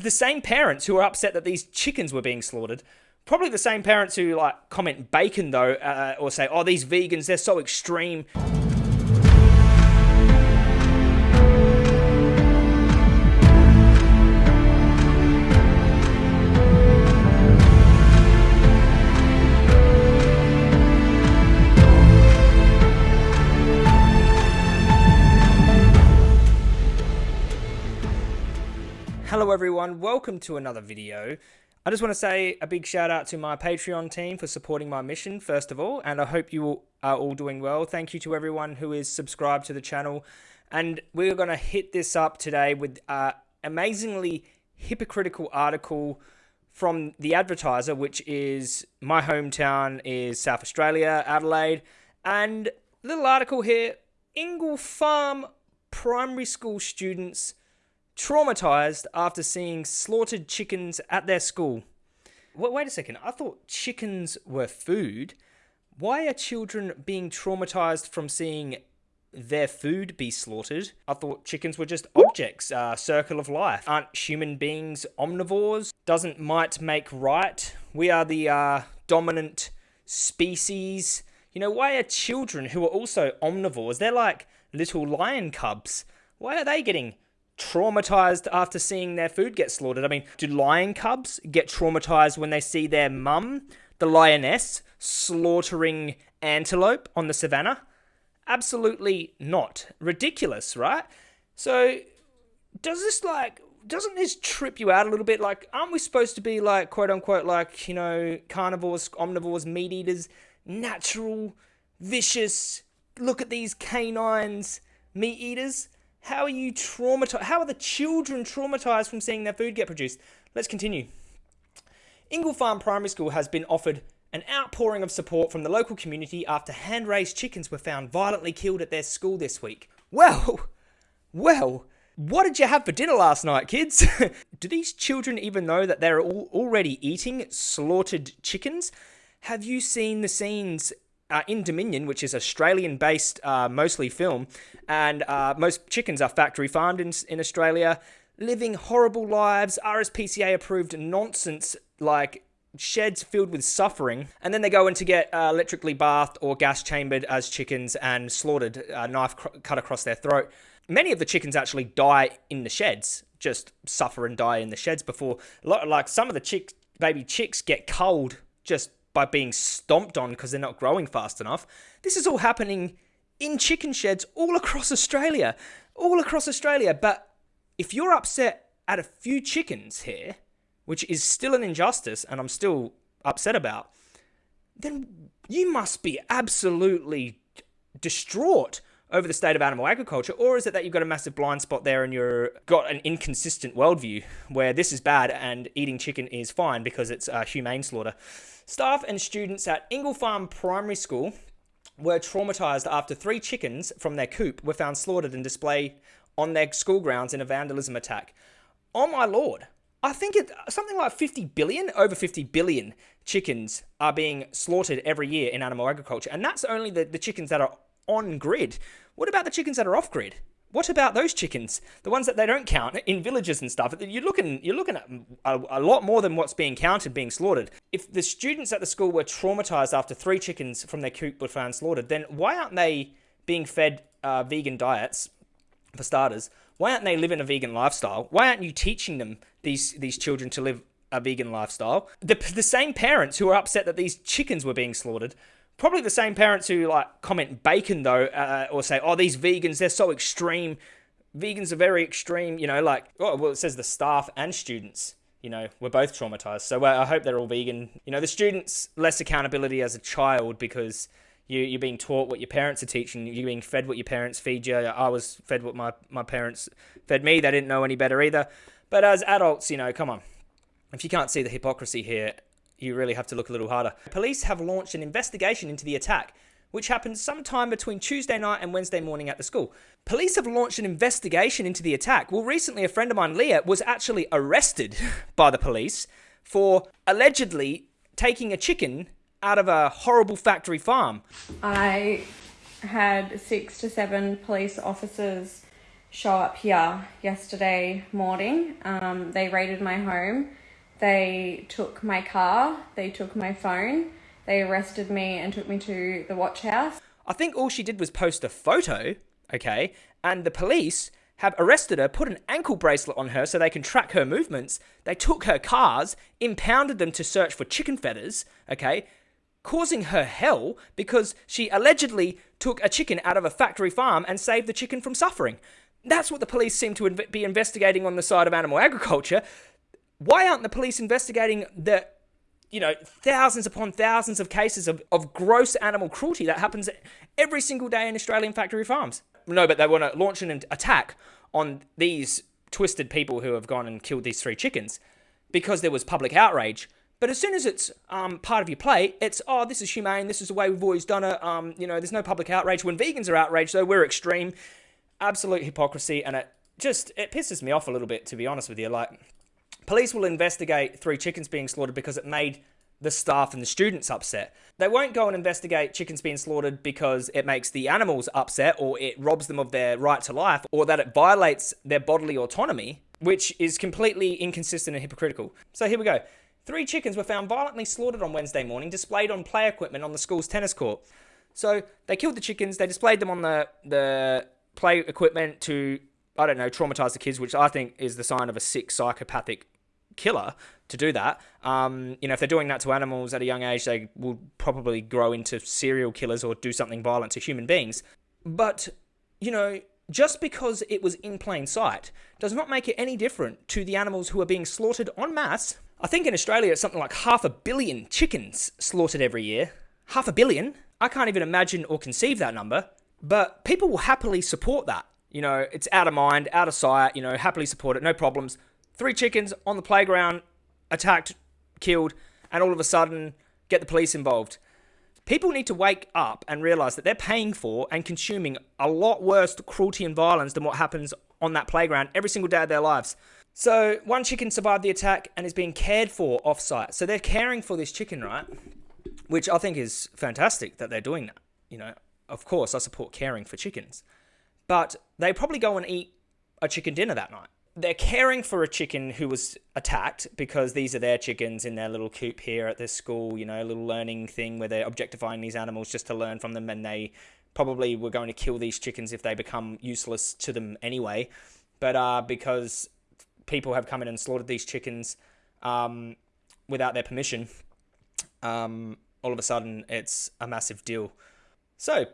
The same parents who are upset that these chickens were being slaughtered, probably the same parents who like comment bacon though, uh, or say, "Oh, these vegans, they're so extreme." Everyone, welcome to another video. I just want to say a big shout out to my Patreon team for supporting my mission, first of all, and I hope you are all doing well. Thank you to everyone who is subscribed to the channel. And we're going to hit this up today with an amazingly hypocritical article from The Advertiser, which is my hometown is South Australia, Adelaide. And little article here, Ingle Farm primary school students traumatized after seeing slaughtered chickens at their school. Wait, wait a second, I thought chickens were food. Why are children being traumatized from seeing their food be slaughtered? I thought chickens were just objects, uh, circle of life. Aren't human beings omnivores? Doesn't might make right? We are the uh, dominant species. You know, why are children who are also omnivores, they're like little lion cubs, why are they getting traumatized after seeing their food get slaughtered. I mean, do lion cubs get traumatized when they see their mum, the lioness, slaughtering antelope on the savannah? Absolutely not. Ridiculous, right? So, does this like doesn't this trip you out a little bit? Like, aren't we supposed to be like quote unquote like you know carnivores, omnivores, meat eaters, natural, vicious? Look at these canines, meat eaters. How are you traumatized? How are the children traumatized from seeing their food get produced? Let's continue. Ingle Farm Primary School has been offered an outpouring of support from the local community after hand raised chickens were found violently killed at their school this week. Well, well, what did you have for dinner last night, kids? Do these children even know that they're all already eating slaughtered chickens? Have you seen the scenes uh, in Dominion, which is Australian based, uh, mostly film, and uh, most chickens are factory farmed in, in Australia, living horrible lives, RSPCA approved nonsense like sheds filled with suffering, and then they go in to get uh, electrically bathed or gas chambered as chickens and slaughtered, uh, knife cut across their throat. Many of the chickens actually die in the sheds, just suffer and die in the sheds before, like some of the chick, baby chicks get cold just by being stomped on because they're not growing fast enough. This is all happening in chicken sheds all across Australia. All across Australia. But if you're upset at a few chickens here, which is still an injustice and I'm still upset about, then you must be absolutely distraught over the state of animal agriculture, or is it that you've got a massive blind spot there and you've got an inconsistent worldview where this is bad and eating chicken is fine because it's a humane slaughter? Staff and students at Ingle Farm Primary School were traumatized after three chickens from their coop were found slaughtered and displayed on their school grounds in a vandalism attack. Oh my lord. I think it something like 50 billion, over 50 billion chickens are being slaughtered every year in animal agriculture. And that's only the, the chickens that are on grid. What about the chickens that are off grid? What about those chickens, the ones that they don't count in villages and stuff? You're looking, you're looking at a, a, lot more than what's being counted being slaughtered. If the students at the school were traumatized after three chickens from their coop were found slaughtered, then why aren't they being fed uh, vegan diets? For starters, why aren't they living a vegan lifestyle? Why aren't you teaching them these these children to live a vegan lifestyle? The the same parents who are upset that these chickens were being slaughtered probably the same parents who like comment bacon though, uh, or say, "Oh, these vegans, they're so extreme. Vegans are very extreme." You know, like, oh, well, it says the staff and students. You know, we're both traumatized. So uh, I hope they're all vegan. You know, the students less accountability as a child because you you're being taught what your parents are teaching. You're being fed what your parents feed you. I was fed what my my parents fed me. They didn't know any better either. But as adults, you know, come on. If you can't see the hypocrisy here, you really have to look a little harder. Police have launched an investigation into the attack, which happened sometime between Tuesday night and Wednesday morning at the school. Police have launched an investigation into the attack. Well, recently a friend of mine, Leah, was actually arrested by the police for allegedly taking a chicken out of a horrible factory farm. I had six to seven police officers show up here yesterday morning. Um, they raided my home. They took my car. They took my phone. They arrested me and took me to the watch house. I think all she did was post a photo, okay, and the police have arrested her, put an ankle bracelet on her so they can track her movements. They took her cars, impounded them to search for chicken feathers, okay, causing her hell because she allegedly took a chicken out of a factory farm and saved the chicken from suffering. That's what the police seem to be investigating on the side of animal agriculture. Why aren't the police investigating the you know, thousands upon thousands of cases of, of gross animal cruelty that happens every single day in Australian factory farms. No, but they want to launch an attack on these twisted people who have gone and killed these three chickens because there was public outrage. But as soon as it's um, part of your play, it's oh, this is humane. This is the way we've always done it. Um, you know, there's no public outrage. When vegans are outraged, though, we're extreme. Absolute hypocrisy, and it just it pisses me off a little bit, to be honest with you. Like, police will investigate three chickens being slaughtered because it made the staff and the students upset. They won't go and investigate chickens being slaughtered because it makes the animals upset or it robs them of their right to life or that it violates their bodily autonomy, which is completely inconsistent and hypocritical. So here we go. Three chickens were found violently slaughtered on Wednesday morning, displayed on play equipment on the school's tennis court. So they killed the chickens, they displayed them on the, the play equipment to, I don't know, traumatize the kids, which I think is the sign of a sick psychopathic killer to do that. Um, you know, if they're doing that to animals at a young age, they will probably grow into serial killers or do something violent to human beings. But, you know, just because it was in plain sight does not make it any different to the animals who are being slaughtered en masse. I think in Australia it's something like half a billion chickens slaughtered every year. Half a billion? I can't even imagine or conceive that number. But people will happily support that. You know, it's out of mind, out of sight, you know, happily support it, no problems. Three chickens on the playground, attacked, killed, and all of a sudden get the police involved. People need to wake up and realize that they're paying for and consuming a lot worse cruelty and violence than what happens on that playground every single day of their lives. So, one chicken survived the attack and is being cared for off site. So, they're caring for this chicken, right? Which I think is fantastic that they're doing that. You know, of course, I support caring for chickens. But they probably go and eat a chicken dinner that night they're caring for a chicken who was attacked because these are their chickens in their little coop here at this school, you know, a little learning thing where they're objectifying these animals just to learn from them and they probably were going to kill these chickens if they become useless to them anyway. But uh, because people have come in and slaughtered these chickens um, without their permission, um, all of a sudden it's a massive deal. So,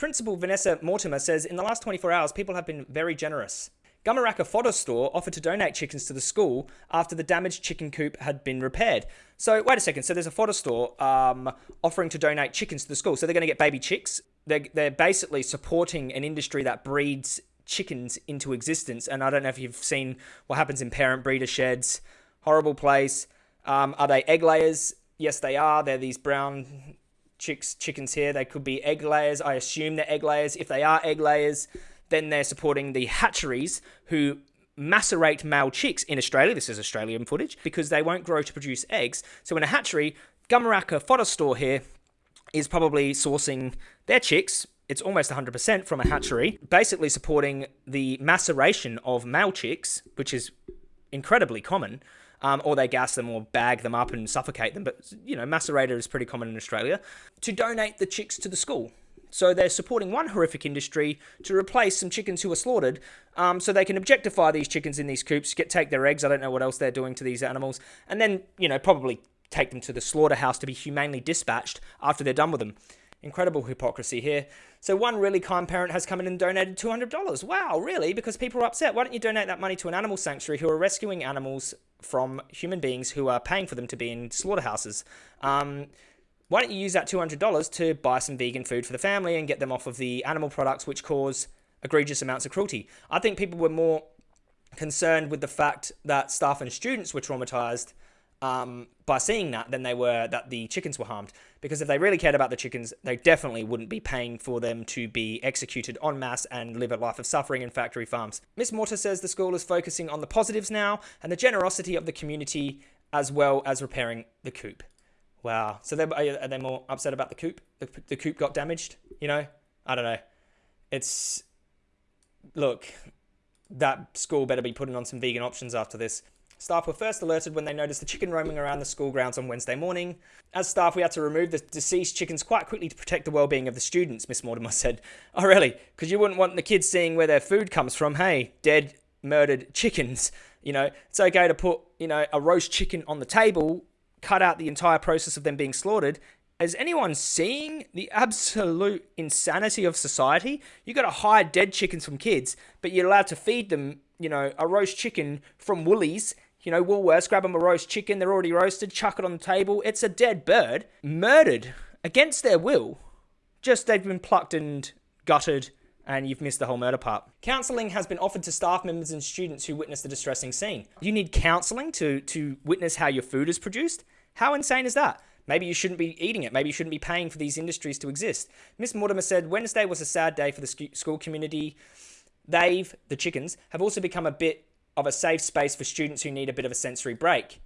Principal Vanessa Mortimer says in the last 24 hours, people have been very generous. Gumeracha Fodder Store offered to donate chickens to the school after the damaged chicken coop had been repaired. So, wait a second. So, there's a fodder store um, offering to donate chickens to the school. So, they're going to get baby chicks. They're, they're basically supporting an industry that breeds chickens into existence. And I don't know if you've seen what happens in parent breeder sheds. Horrible place. Um, are they egg layers? Yes, they are. They're these brown chicks, chickens here. They could be egg layers. I assume they're egg layers. If they are egg layers, then they're supporting the hatcheries who macerate male chicks in Australia. This is Australian footage because they won't grow to produce eggs. So in a hatchery, Gumeracha Fodder Store here is probably sourcing their chicks. It's almost 100% from a hatchery, basically supporting the maceration of male chicks, which is incredibly common. Um, or they gas them or bag them up and suffocate them. But, you know, macerator is pretty common in Australia. To donate the chicks to the school. So they're supporting one horrific industry to replace some chickens who are slaughtered, um, so they can objectify these chickens in these coops, get take their eggs. I don't know what else they're doing to these animals, and then you know probably take them to the slaughterhouse to be humanely dispatched after they're done with them. Incredible hypocrisy here. So one really kind parent has come in and donated $200. Wow, really? Because people are upset. Why don't you donate that money to an animal sanctuary who are rescuing animals from human beings who are paying for them to be in slaughterhouses? Um, why don't you use that $200 to buy some vegan food for the family and get them off of the animal products which cause egregious amounts of cruelty? I think people were more concerned with the fact that staff and students were traumatized um, by seeing that than they were that the chickens were harmed. Because if they really cared about the chickens, they definitely wouldn't be paying for them to be executed en masse and live a life of suffering in factory farms. Miss Morta says the school is focusing on the positives now and the generosity of the community as well as repairing the coop. Wow. So are they more upset about the coop? The, the coop got damaged. You know, I don't know. It's look. that school better be putting on some vegan options after this. Staff were first alerted when they noticed the chicken roaming around the school grounds on Wednesday morning. As staff, we had to remove the deceased chickens quite quickly to protect the well-being of the students, Miss Mortimer said. Oh, really? Because you wouldn't want the kids seeing where their food comes from. Hey, dead, murdered chickens. You know, it's okay to put, you know, a roast chicken on the table, cut out the entire process of them being slaughtered, is anyone seeing the absolute insanity of society? You got to hide dead chickens from kids, but you're allowed to feed them, you know, a roast chicken from Woolies you know, Woolworths, grab them a roast chicken, they're already roasted, chuck it on the table. It's a dead bird, murdered against their will. Just they've been plucked and gutted, and you've missed the whole murder part. Counselling has been offered to staff members and students who witnessed the distressing scene. You need counselling to, to witness how your food is produced? How insane is that? Maybe you shouldn't be eating it. Maybe you shouldn't be paying for these industries to exist. Miss Mortimer said Wednesday was a sad day for the school community. They've, the chickens, have also become a bit of a safe space for students who need a bit of a sensory break.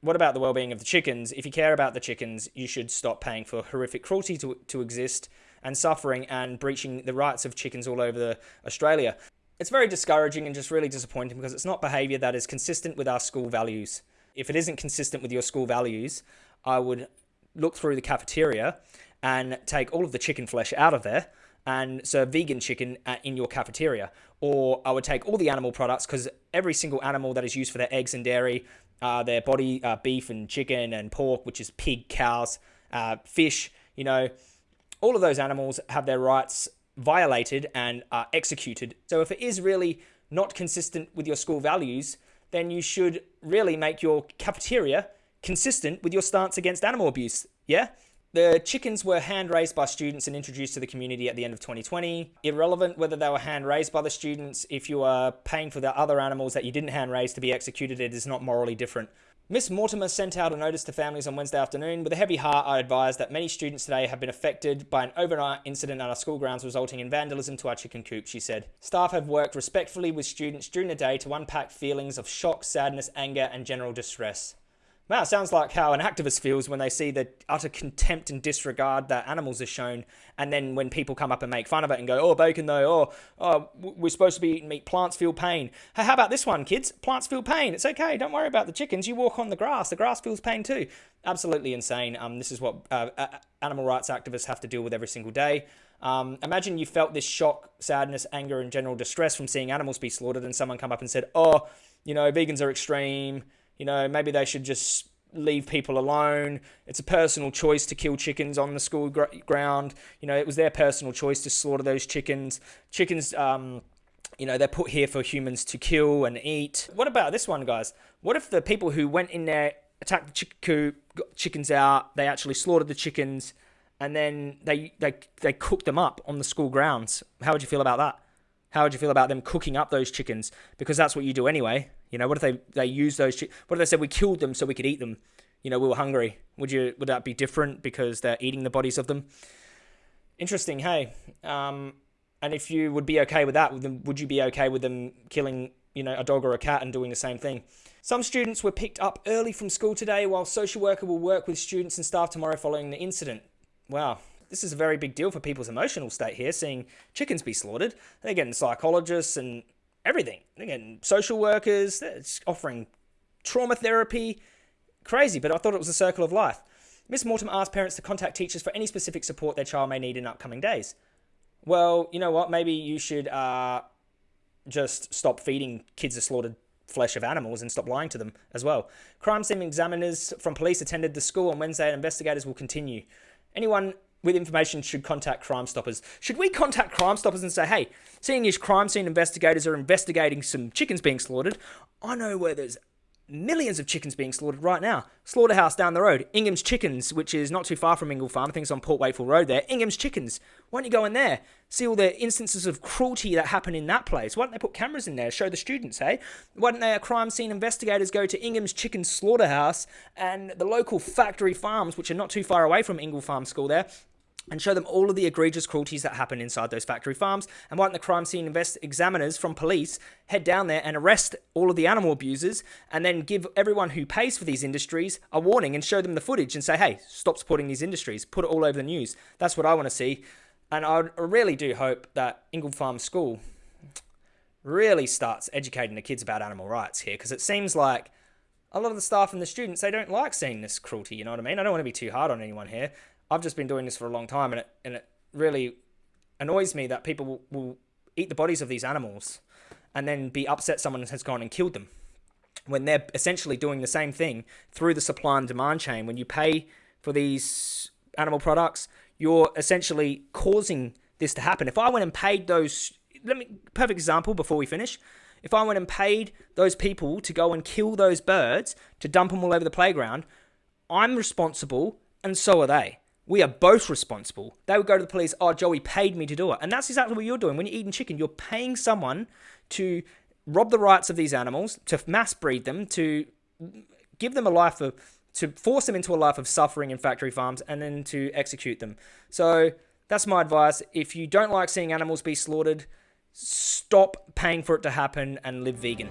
What about the well-being of the chickens? If you care about the chickens, you should stop paying for horrific cruelty to, to exist and suffering and breaching the rights of chickens all over the, Australia. It's very discouraging and just really disappointing because it's not behaviour that is consistent with our school values. If it isn't consistent with your school values, I would look through the cafeteria and take all of the chicken flesh out of there and serve vegan chicken in your cafeteria. Or I would take all the animal products because every single animal that is used for their eggs and dairy, uh, their body, uh, beef and chicken and pork, which is pig, cows, uh, fish, you know, all of those animals have their rights violated and are executed. So if it is really not consistent with your school values, then you should really make your cafeteria consistent with your stance against animal abuse. Yeah? The chickens were hand raised by students and introduced to the community at the end of 2020. Irrelevant whether they were hand raised by the students, if you are paying for the other animals that you didn't hand raise to be executed, it is not morally different. Miss Mortimer sent out a notice to families on Wednesday afternoon. With a heavy heart, I advise that many students today have been affected by an overnight incident at our school grounds resulting in vandalism to our chicken coop, she said. Staff have worked respectfully with students during the day to unpack feelings of shock, sadness, anger, and general distress. Wow, sounds like how an activist feels when they see the utter contempt and disregard that animals are shown, and then when people come up and make fun of it and go, "Oh, bacon though," "Oh, oh we're supposed to be eating meat. Plants feel pain." Hey, how about this one, kids? Plants feel pain. It's okay. Don't worry about the chickens. You walk on the grass. The grass feels pain too. Absolutely insane. Um, this is what uh, animal rights activists have to deal with every single day. Um, imagine you felt this shock, sadness, anger, and general distress from seeing animals be slaughtered, and someone come up and said, "Oh, you know, vegans are extreme." You know, maybe they should just leave people alone. It's a personal choice to kill chickens on the school gr ground. You know, it was their personal choice to slaughter those chickens. Chickens, um, you know, they're put here for humans to kill and eat. What about this one, guys? What if the people who went in there, attacked the chicken coop, got chickens out, they actually slaughtered the chickens, and then they, they, they cooked them up on the school grounds? How would you feel about that? How would you feel about them cooking up those chickens? Because that's what you do anyway. You know, what if they they use those? What if they said we killed them so we could eat them? You know, we were hungry. Would you would that be different because they're eating the bodies of them? Interesting. Hey, um, and if you would be okay with that, would you be okay with them killing you know a dog or a cat and doing the same thing? Some students were picked up early from school today, while social worker will work with students and staff tomorrow following the incident. Wow, this is a very big deal for people's emotional state here, seeing chickens be slaughtered. They're getting psychologists and everything. They're social workers, they're offering trauma therapy. Crazy, but I thought it was a circle of life. Miss Mortimer asked parents to contact teachers for any specific support their child may need in upcoming days. Well, you know what? Maybe you should uh, just stop feeding kids the slaughtered flesh of animals and stop lying to them as well. Crime scene examiners from police attended the school on Wednesday and investigators will continue. Anyone with information should contact Crime Stoppers. Should we contact Crime Stoppers and say, hey, seeing as crime scene investigators are investigating some chickens being slaughtered, I know where there's millions of chickens being slaughtered right now. Slaughterhouse down the road, Ingham's Chickens, which is not too far from Ingle Farm. I think it's on Port Wakefield Road there. Ingham's Chickens. Why don't you go in there? See all the instances of cruelty that happen in that place. Why don't they put cameras in there, show the students, hey? Why don't they, uh, crime scene investigators, go to Ingham's Chicken Slaughterhouse and the local factory farms, which are not too far away from Ingle Farm School there, and show them all of the egregious cruelties that happen inside those factory farms. And why don't the crime scene invest examiners from police head down there and arrest all of the animal abusers and then give everyone who pays for these industries a warning and show them the footage and say, hey, stop supporting these industries, put it all over the news. That's what I want to see. And I really do hope that Ingle Farm School really starts educating the kids about animal rights here because it seems like a lot of the staff and the students they don't like seeing this cruelty. You know what I mean? I don't want to be too hard on anyone here. I've just been doing this for a long time, and it and it really annoys me that people will, will eat the bodies of these animals and then be upset someone has gone and killed them when they're essentially doing the same thing through the supply and demand chain. When you pay for these animal products, you're essentially causing this to happen. If I went and paid those, let me perfect example before we finish. If I went and paid those people to go and kill those birds to dump them all over the playground, I'm responsible, and so are they. We are both responsible. They would go to the police, oh, Joey paid me to do it. And that's exactly what you're doing. When you're eating chicken, you're paying someone to rob the rights of these animals, to mass breed them, to give them a life of, to force them into a life of suffering in factory farms, and then to execute them. So that's my advice. If you don't like seeing animals be slaughtered, stop paying for it to happen and live vegan.